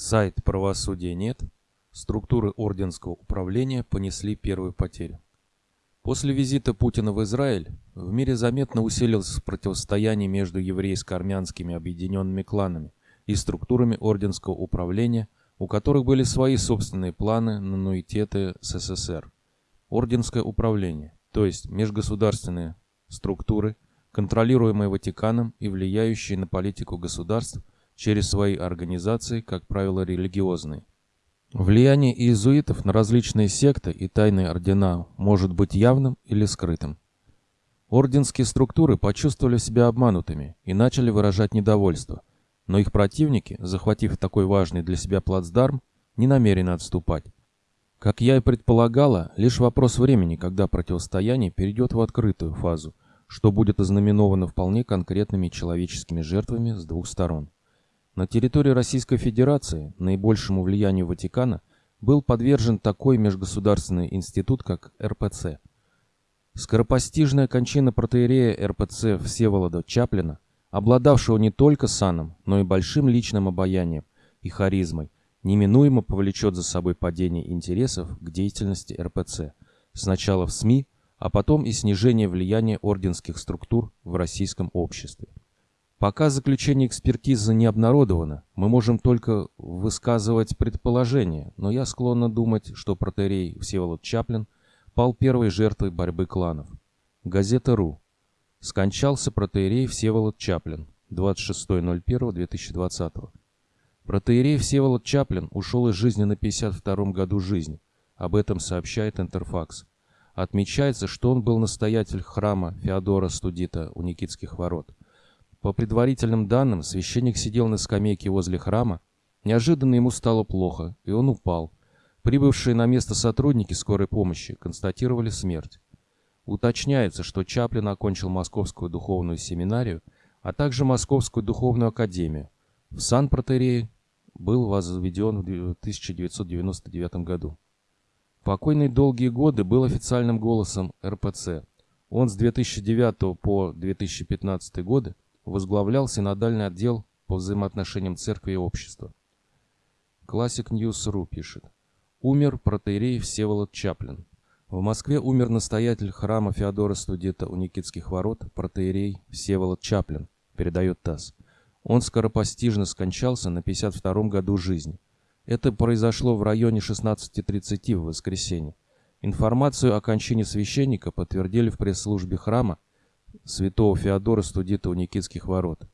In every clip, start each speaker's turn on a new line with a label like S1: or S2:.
S1: Сайт «Правосудия нет», структуры орденского управления понесли первую потерю. После визита Путина в Израиль в мире заметно усилилось противостояние между еврейско-армянскими объединенными кланами и структурами орденского управления, у которых были свои собственные планы на нуитеты СССР. Орденское управление, то есть межгосударственные структуры, контролируемые Ватиканом и влияющие на политику государств – через свои организации, как правило, религиозные. Влияние иезуитов на различные секты и тайные ордена может быть явным или скрытым. Орденские структуры почувствовали себя обманутыми и начали выражать недовольство, но их противники, захватив такой важный для себя плацдарм, не намерены отступать. Как я и предполагала, лишь вопрос времени, когда противостояние перейдет в открытую фазу, что будет ознаменовано вполне конкретными человеческими жертвами с двух сторон. На территории Российской Федерации наибольшему влиянию Ватикана был подвержен такой межгосударственный институт, как РПЦ. Скоропостижная кончина протеерея РПЦ Всеволода Чаплина, обладавшего не только саном, но и большим личным обаянием и харизмой, неминуемо повлечет за собой падение интересов к деятельности РПЦ, сначала в СМИ, а потом и снижение влияния орденских структур в российском обществе. Пока заключение экспертизы не обнародовано, мы можем только высказывать предположения, но я склонна думать, что протерей Всеволод Чаплин пал первой жертвой борьбы кланов. Газета «Ру». Скончался протеерей Всеволод Чаплин, 26.01.2020. Протеерей Всеволод Чаплин ушел из жизни на 52-м году жизни. Об этом сообщает Интерфакс. Отмечается, что он был настоятель храма Феодора Студита у Никитских ворот. По предварительным данным, священник сидел на скамейке возле храма. Неожиданно ему стало плохо, и он упал. Прибывшие на место сотрудники скорой помощи констатировали смерть. Уточняется, что Чаплин окончил Московскую духовную семинарию, а также Московскую духовную академию. В Сан-Протерее был возведен в 1999 году. Покойный долгие годы был официальным голосом РПЦ. Он с 2009 по 2015 годы возглавлял синодальный отдел по взаимоотношениям церкви и общества. Classic News.ru пишет. Умер протеерей Всеволод Чаплин. В Москве умер настоятель храма Феодора Студета у Никитских ворот, протеерей Всеволод Чаплин, передает ТАСС. Он скоропостижно скончался на 52-м году жизни. Это произошло в районе 16.30 в воскресенье. Информацию о кончине священника подтвердили в пресс-службе храма святого Феодора Студита у Никитских ворот.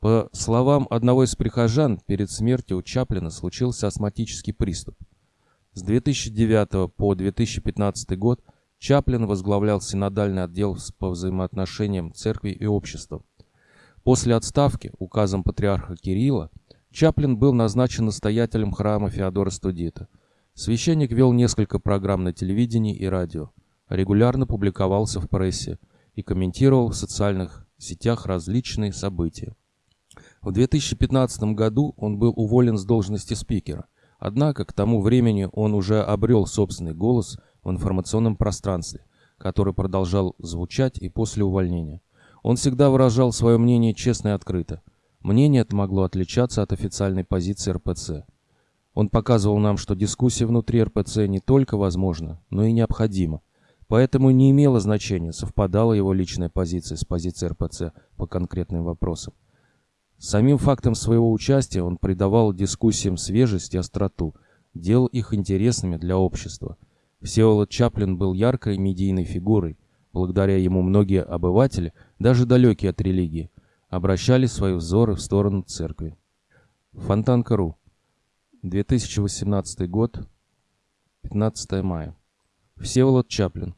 S1: По словам одного из прихожан, перед смертью у Чаплина случился астматический приступ. С 2009 по 2015 год Чаплин возглавлял синодальный отдел по взаимоотношениям церкви и общества. После отставки указом патриарха Кирилла Чаплин был назначен настоятелем храма Феодора Студита. Священник вел несколько программ на телевидении и радио, регулярно публиковался в прессе, и комментировал в социальных сетях различные события. В 2015 году он был уволен с должности спикера, однако к тому времени он уже обрел собственный голос в информационном пространстве, который продолжал звучать и после увольнения. Он всегда выражал свое мнение честно и открыто. Мнение это могло отличаться от официальной позиции РПЦ. Он показывал нам, что дискуссия внутри РПЦ не только возможна, но и необходима, Поэтому не имело значения, совпадала его личная позиция с позицией РПЦ по конкретным вопросам. Самим фактом своего участия он придавал дискуссиям свежесть и остроту, делал их интересными для общества. Всеволод Чаплин был яркой медийной фигурой. Благодаря ему многие обыватели, даже далекие от религии, обращали свои взоры в сторону церкви. Фонтанка.ру 2018 год, 15 мая. Всеволод Чаплин.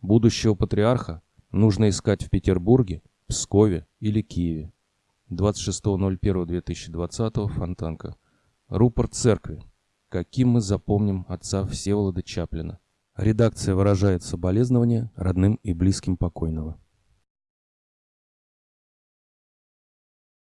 S1: Будущего патриарха нужно искать в Петербурге, Пскове или Киеве. 26.01.2020 Фонтанка. Рупорт церкви. Каким мы запомним отца Всеволода Чаплина. Редакция выражает соболезнования родным и близким покойного.